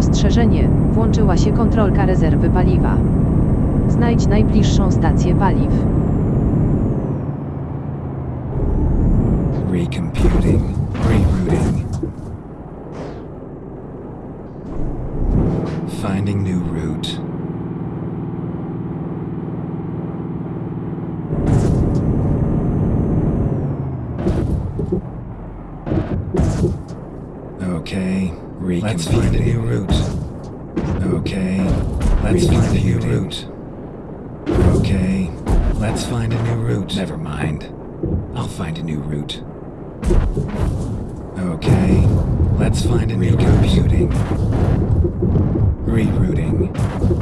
Ostrzeżenie, włączyła się kontrolka rezerwy paliwa. Znajdź najbliższą stację paliw. Recomputing. Rerouting. Finding new route. Okay, let's find a new route. Okay, let's find a new route. Okay, let's find a new route. Never mind. I'll find a new route. Okay, let's find a new computing. Rerouting.